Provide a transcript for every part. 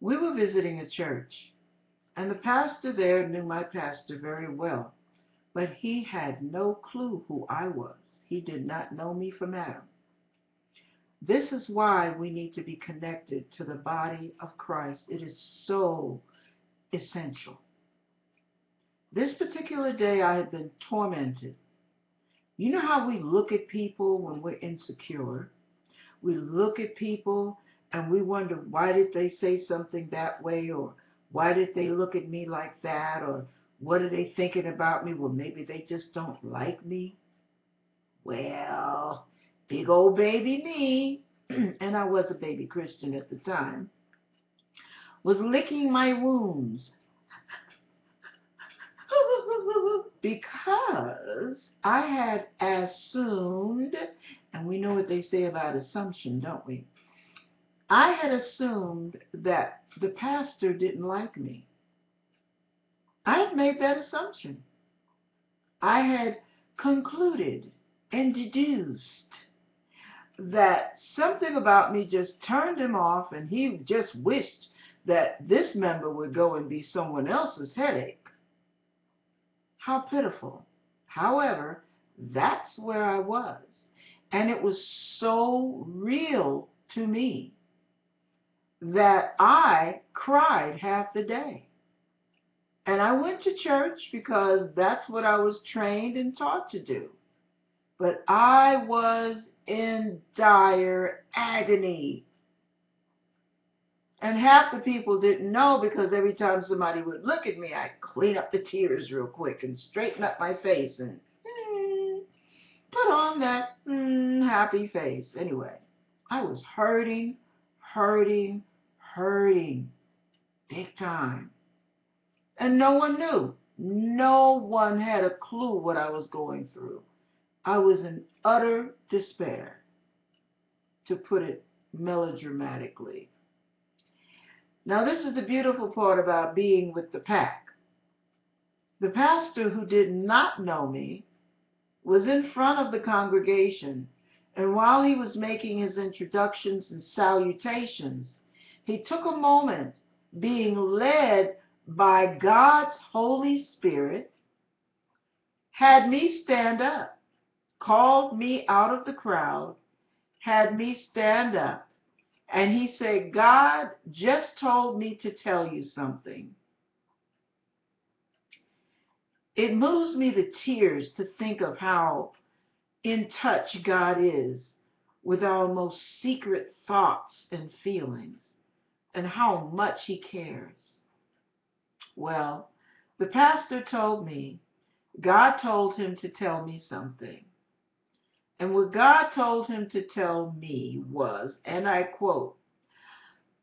we were visiting a church, and the pastor there knew my pastor very well, but he had no clue who I was. He did not know me from Adam. This is why we need to be connected to the body of Christ. It is so essential. This particular day, I had been tormented. You know how we look at people when we're insecure? We look at people and we wonder why did they say something that way or why did they look at me like that or what are they thinking about me? Well, maybe they just don't like me. Well, big old baby me, and I was a baby Christian at the time, was licking my wounds because I had assumed, and we know what they say about assumption, don't we? I had assumed that the pastor didn't like me. I had made that assumption. I had concluded and deduced that something about me just turned him off and he just wished that this member would go and be someone else's headache. How pitiful. However, that's where I was. And it was so real to me that I cried half the day. And I went to church because that's what I was trained and taught to do. But I was in dire agony. And half the people didn't know because every time somebody would look at me, I'd clean up the tears real quick and straighten up my face and mm, put on that mm, happy face. Anyway, I was hurting, hurting, hurting big time. And no one knew. No one had a clue what I was going through. I was in utter despair, to put it melodramatically. Now, this is the beautiful part about being with the pack. The pastor who did not know me was in front of the congregation, and while he was making his introductions and salutations, he took a moment, being led by God's Holy Spirit, had me stand up, called me out of the crowd, had me stand up, and he said, God just told me to tell you something. It moves me to tears to think of how in touch God is with our most secret thoughts and feelings and how much he cares. Well, the pastor told me God told him to tell me something. And what God told him to tell me was, and I quote,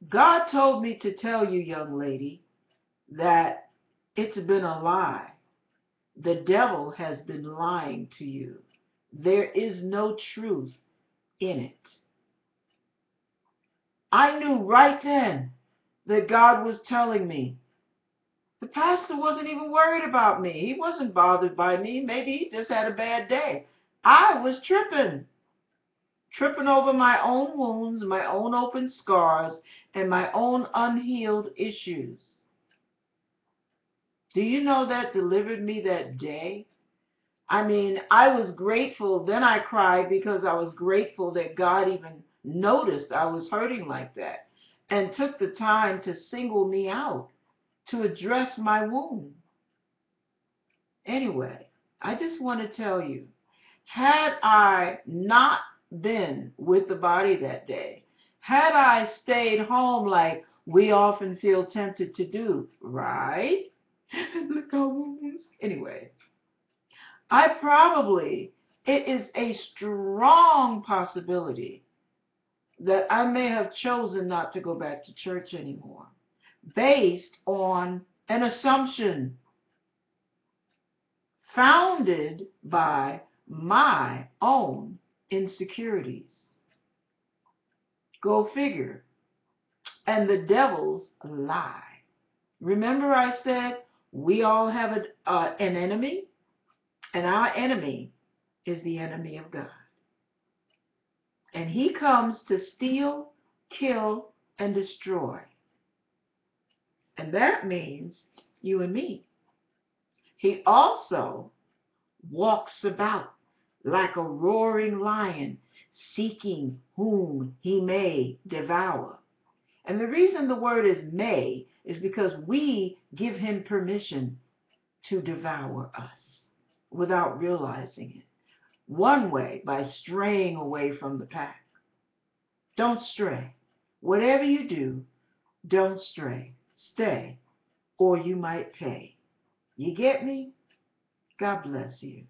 God told me to tell you, young lady, that it's been a lie. The devil has been lying to you. There is no truth in it. I knew right then that God was telling me. The pastor wasn't even worried about me. He wasn't bothered by me. Maybe he just had a bad day. I was tripping. Tripping over my own wounds, my own open scars, and my own unhealed issues. Do you know that delivered me that day? I mean, I was grateful. Then I cried because I was grateful that God even noticed I was hurting like that and took the time to single me out to address my wound. Anyway, I just want to tell you, had I not been with the body that day, had I stayed home like we often feel tempted to do, right? Look how wounds. Anyway, I probably, it is a strong possibility that I may have chosen not to go back to church anymore based on an assumption founded by my own insecurities. Go figure. And the devil's lie. Remember, I said we all have a, uh, an enemy, and our enemy is the enemy of God. And he comes to steal, kill, and destroy. And that means you and me. He also walks about like a roaring lion, seeking whom he may devour. And the reason the word is may is because we give him permission to devour us without realizing it. One way, by straying away from the pack. Don't stray. Whatever you do, don't stray. Stay, or you might pay. You get me? God bless you.